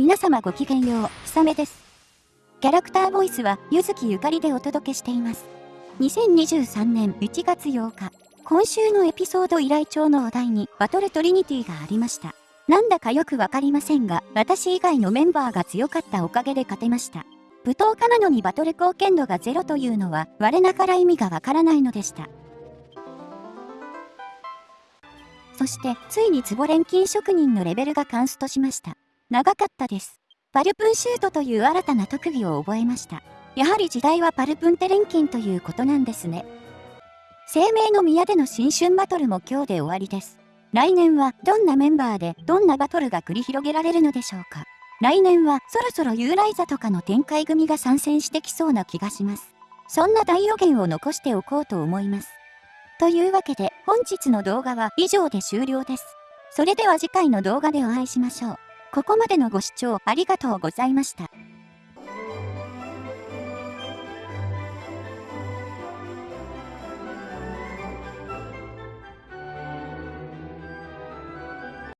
皆様ごきげんよう、ひさめです。キャラクターボイスは、ゆずきゆかりでお届けしています。2023年1月8日、今週のエピソード依頼帳のお題に、バトルトリニティがありました。なんだかよくわかりませんが、私以外のメンバーが強かったおかげで勝てました。舞踏家なのにバトル貢献度がゼロというのは、我ながら意味がわからないのでした。そして、ついに壺錬金職人のレベルがカンストしました。長かったです。パルプンシュートという新たな特技を覚えました。やはり時代はパルプンテレンキンということなんですね。生命の宮での新春バトルも今日で終わりです。来年はどんなメンバーでどんなバトルが繰り広げられるのでしょうか。来年はそろそろユーライザとかの展開組が参戦してきそうな気がします。そんな大予言を残しておこうと思います。というわけで本日の動画は以上で終了です。それでは次回の動画でお会いしましょう。ここまでのご視聴ありがとうございました。